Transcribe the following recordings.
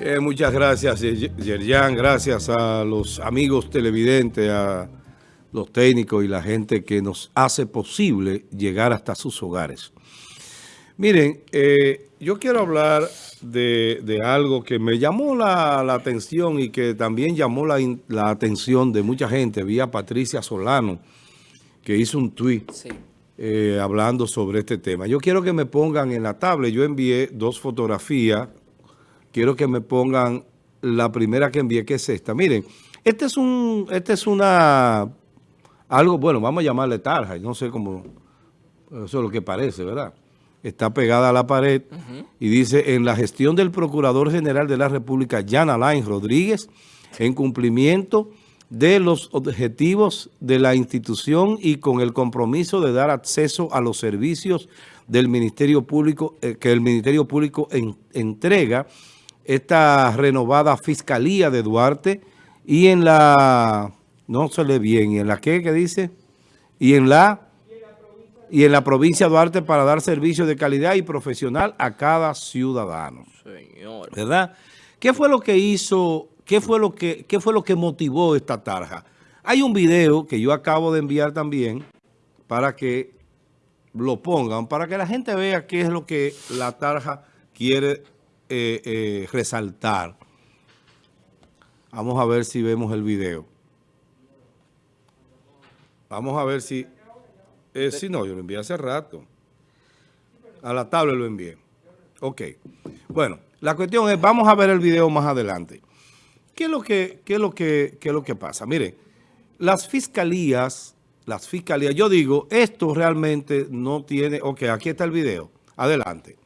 Eh, muchas gracias, Yerjan. Gracias a los amigos televidentes, a los técnicos y la gente que nos hace posible llegar hasta sus hogares. Miren, eh, yo quiero hablar de, algo que me llamó la, atención y que también llamó la, atención de mucha gente, vía Patricia Solano, que hizo un tuit eh, hablando sobre este tema. Yo quiero que me pongan en la tabla, yo envié dos fotografías, quiero que me pongan la primera que envié, que es esta. Miren, este es un, este es una, algo, bueno, vamos a llamarle tarja, no sé cómo, eso es lo que parece, ¿verdad? Está pegada a la pared y dice, en la gestión del Procurador General de la República, Jan Alain Rodríguez, en cumplimiento de los objetivos de la institución y con el compromiso de dar acceso a los servicios del Ministerio Público, eh, que el Ministerio Público entrega esta renovada Fiscalía de Duarte y en la, no se lee bien, ¿y en la qué, qué dice? Y en la y en la provincia de Duarte para dar servicio de calidad y profesional a cada ciudadano. Señor. ¿Verdad? ¿Qué fue lo que hizo, qué fue lo que, qué fue lo que motivó esta tarja? Hay un video que yo acabo de enviar también para que lo pongan, para que la gente vea qué es lo que la tarja quiere eh, eh, resaltar. Vamos a ver si vemos el video. Vamos a ver si... Eh, sí, no, yo lo envié hace rato. A la tabla lo envié. Ok. Bueno, la cuestión es, vamos a ver el video más adelante. ¿Qué es lo que, qué es lo que, qué es lo que pasa? Mire, las fiscalías, las fiscalías, yo digo, esto realmente no tiene... Ok, aquí está el video. Adelante.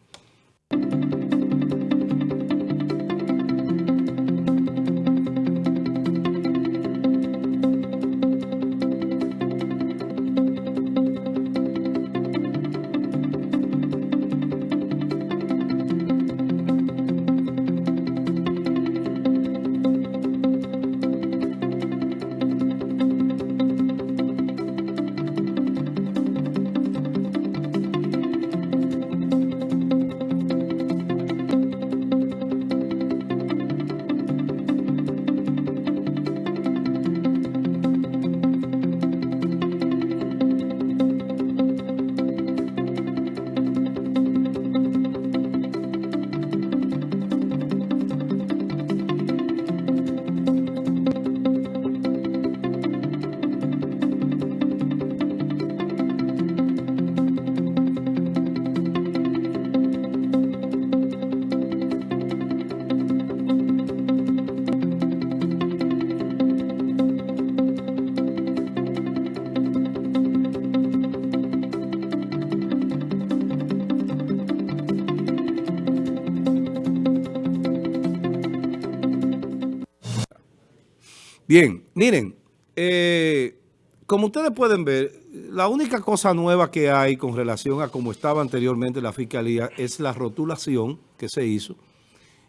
Bien, miren, eh, como ustedes pueden ver, la única cosa nueva que hay con relación a cómo estaba anteriormente la Fiscalía es la rotulación que se hizo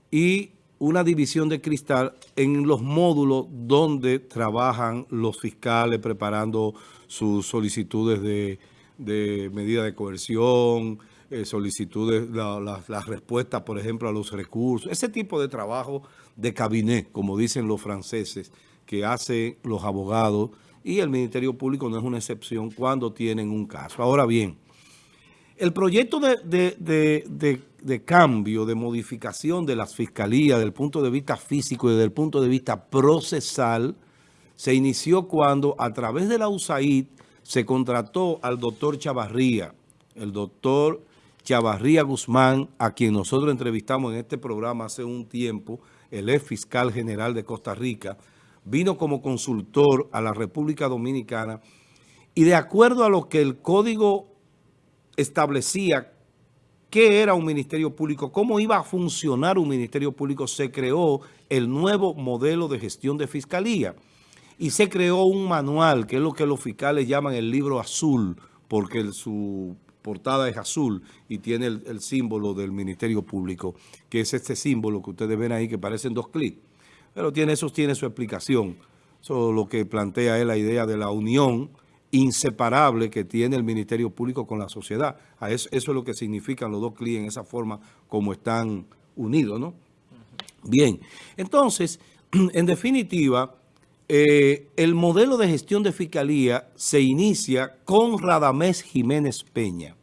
y una división de cristal en los módulos donde trabajan los fiscales preparando sus solicitudes de, medida de coerción, eh, solicitudes, las respuestas, por ejemplo, a los recursos, ese tipo de trabajo de cabinet, como dicen los franceses, que hacen los abogados y el Ministerio Público no es una excepción cuando tienen un caso. Ahora bien, el proyecto de, cambio, de modificación de las fiscalías desde el punto de vista físico y desde el punto de vista procesal se inició cuando a través de la USAID se contrató al doctor Chavarría, el doctor Chavarría Guzmán, a quien nosotros entrevistamos en este programa hace un tiempo, el ex fiscal general de Costa Rica, vino como consultor a la República Dominicana y de acuerdo a lo que el código establecía qué era un ministerio público, cómo iba a funcionar un ministerio público, se creó el nuevo modelo de gestión de fiscalía y se creó un manual, que es lo que los fiscales llaman el libro azul, porque su portada es azul y tiene el, el símbolo del ministerio público, que es este símbolo que ustedes ven ahí que parecen dos clics. Pero tiene, eso tiene su explicación. Eso es lo que plantea es la idea de la unión inseparable que tiene el Ministerio Público con la sociedad. Eso, es lo que significan los dos clientes en esa forma como están unidos, ¿no? Bien, entonces, en definitiva, eh, el modelo de gestión de fiscalía se inicia con Radamés Jiménez Peña.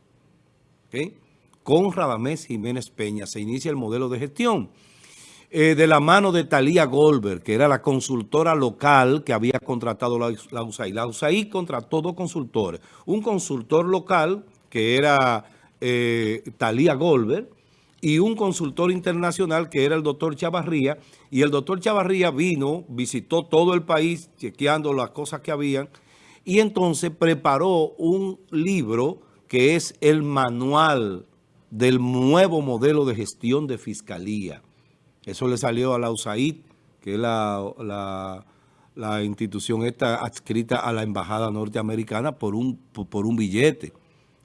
Con Radamés Jiménez Peña se inicia el modelo de gestión. Eh, de la mano de Talía Goldberg, que era la consultora local que había contratado la, la USAID. La USAID contrató dos consultores. Un consultor local, que era eh, Talía Goldberg, y un consultor internacional que era el doctor Chavarría, y el doctor Chavarría vino, visitó todo el país chequeando las cosas que habían, y entonces preparó un libro que es el manual del nuevo modelo de gestión de fiscalía. Eso le salió a la USAID, que es la, institución esta adscrita a la embajada norteamericana por un, por un billete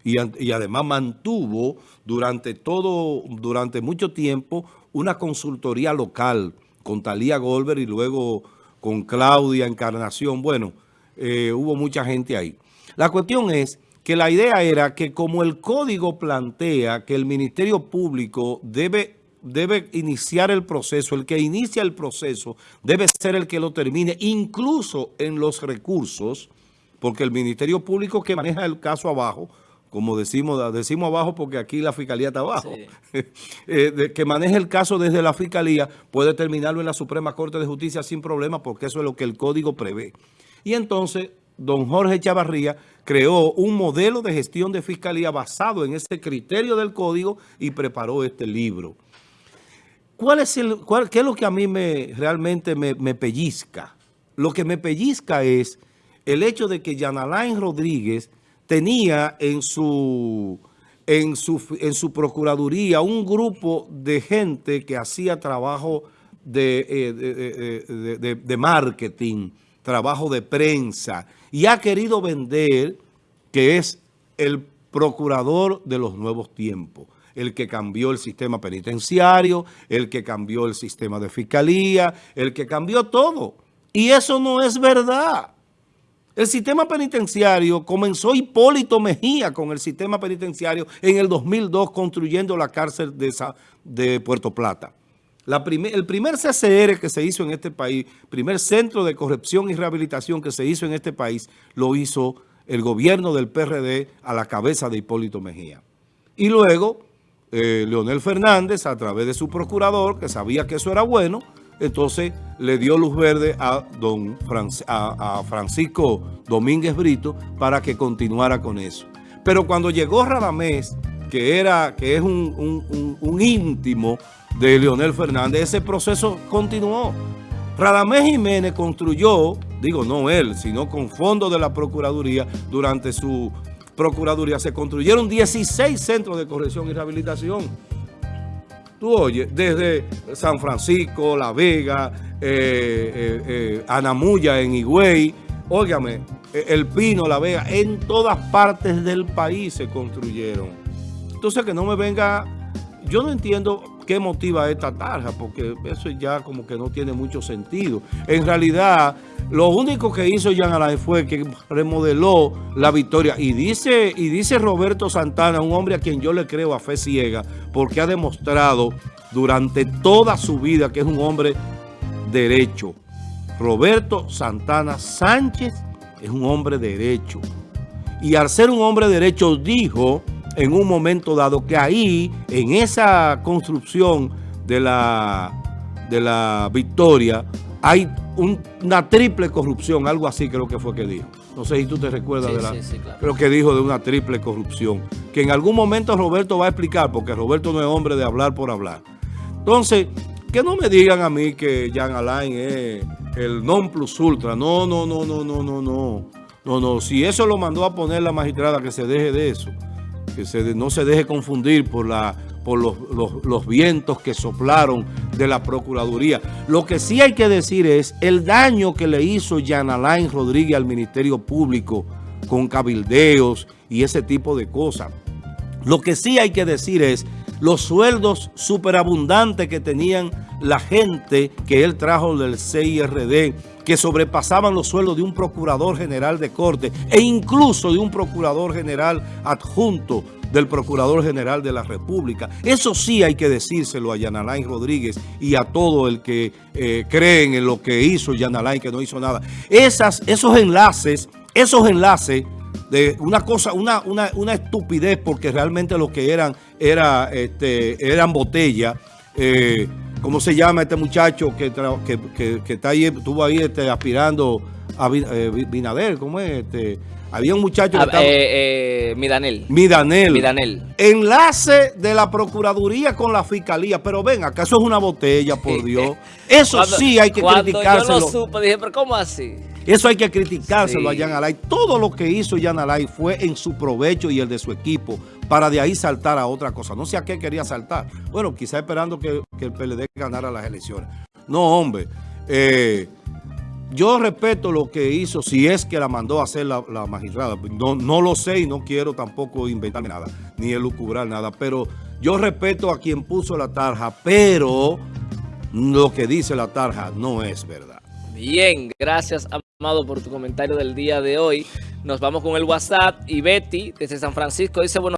y, además mantuvo durante todo, durante mucho tiempo una consultoría local con Talía Goldberg y luego con Claudia Encarnación. Bueno, eh, hubo mucha gente ahí. La cuestión es que la idea era que como el código plantea que el Ministerio Público debe, debe iniciar el proceso, el que inicia el proceso debe ser el que lo termine, incluso en los recursos, porque el Ministerio Público que maneja el caso abajo como decimos, decimos abajo porque aquí la fiscalía está abajo, eh, que maneje el caso desde la fiscalía, puede terminarlo en la Suprema Corte de Justicia sin problema porque eso es lo que el código prevé. Y entonces, don Jorge Chavarría creó un modelo de gestión de fiscalía basado en ese criterio del código y preparó este libro. ¿Cuál es el, ¿Qué es lo que a mí me, realmente me, me pellizca? Lo que me pellizca es el hecho de que Yanalain Rodríguez tenía en su, en su, en su procuraduría un grupo de gente que hacía trabajo de, eh, de, marketing, trabajo de prensa, y ha querido vender que es el procurador de los nuevos tiempos el que cambió el sistema penitenciario, el que cambió el sistema de fiscalía, el que cambió todo. Y eso no es verdad. El sistema penitenciario, comenzó Hipólito Mejía con el sistema penitenciario en el 2002 construyendo la cárcel de, de Puerto Plata. el primer CCR que se hizo en este país, primer centro de corrección y rehabilitación que se hizo en este país, lo hizo el gobierno del PRD a la cabeza de Hipólito Mejía. Y luego, eh, Leonel Fernández, a través de su procurador, que sabía que eso era bueno, entonces le dio luz verde a, don a, Francisco Domínguez Brito para que continuara con eso. Pero cuando llegó Radamés, que, era, que es un, un íntimo de Leonel Fernández, ese proceso continuó. Radamés Jiménez construyó, digo no él, sino con fondos de la Procuraduría, durante su Procuraduría se construyeron 16 centros de corrección y rehabilitación Tú oyes, desde San Francisco, La Vega, eh, eh, eh, Anamuya en Higüey, óigame, El Pino, La Vega, en todas partes del país se construyeron. Entonces que no me venga, yo no entiendo qué motiva esta tarja, porque eso ya como que no tiene mucho sentido. En realidad, lo único que hizo Jean Alain fue que remodeló la victoria. Y dice, y dice Roberto Santana, un hombre a quien yo le creo a fe ciega, porque ha demostrado durante toda su vida que es un hombre derecho. Roberto Santana Sánchez es un hombre derecho. Y al ser un hombre derecho dijo en un momento dado que ahí, en esa construcción de la, de la victoria, hay una triple corrupción, algo así creo que fue que dijo. No sé si tú te recuerdas de la... Creo que dijo de una triple corrupción. Que en algún momento Roberto va a explicar, porque Roberto no es hombre de hablar por hablar. Entonces, que no me digan a mí que Jean Alain es el non plus ultra. No, no, no, no, no, no, no. No, no. Si eso lo mandó a poner la magistrada, que se deje de eso que no se deje confundir por, los, vientos que soplaron de la Procuraduría. Lo que sí hay que decir es el daño que le hizo Jan Alain Rodríguez al Ministerio Público con cabildeos y ese tipo de cosas. Lo que sí hay que decir es los sueldos superabundantes que tenían la gente que él trajo del CIRD, que sobrepasaban los sueldos de un procurador general de corte e incluso de un procurador general adjunto del Procurador General de la República. Eso sí hay que decírselo a Yanalay Rodríguez y a todo el que eh, creen en lo que hizo Yanalay, que no hizo nada. Esas, esos enlaces, esos enlaces de una cosa, una, una, estupidez, porque realmente lo que eran, era, este, eran botellas, eh, ¿cómo se llama este muchacho que, que, está ahí, estuvo ahí este, aspirando a eh, Binader? ¿Cómo es? Este, había un muchacho que ah, estaba... Eh, eh, Midanel. Midanel. Midanel. Enlace de la Procuraduría con la Fiscalía. Pero ven, ¿acaso es una botella, por Dios? Eso sí hay que criticárselo. Cuando yo lo supe, dije, ¿pero cómo así? Eso hay que criticárselo a Jan Alay. Todo lo que hizo Jan Alay fue en su provecho y el de su equipo para de ahí saltar a otra cosa. No sé a qué quería saltar. Bueno, quizá esperando que, el PLD ganara las elecciones. No, hombre. Eh, yo respeto lo que hizo, si es que la mandó a hacer la, magistrada. No, no lo sé y no quiero tampoco inventarme nada, ni elucubrar nada. Pero yo respeto a quien puso la tarja, pero lo que dice la tarja no es verdad. Bien, gracias Amado por tu comentario del día de hoy. Nos vamos con el WhatsApp y Betty desde San Francisco dice, bueno.